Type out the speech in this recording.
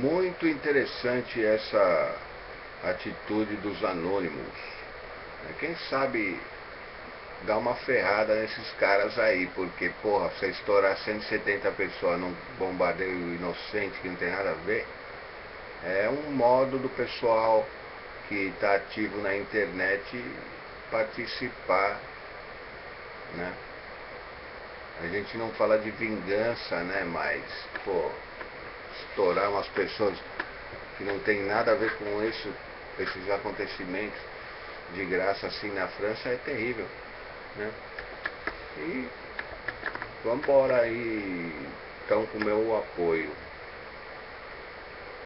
Muito interessante essa atitude dos anônimos. Quem sabe dar uma ferrada nesses caras aí, porque, porra, você estourar 170 pessoas num bombardeio inocente que não tem nada a ver, é um modo do pessoal que está ativo na internet participar, né? A gente não fala de vingança, né? Mas, pô, estourar umas pessoas que não tem nada a ver com isso, esses acontecimentos de graça assim na França é terrível. Né? E vamos embora aí, então com o meu apoio.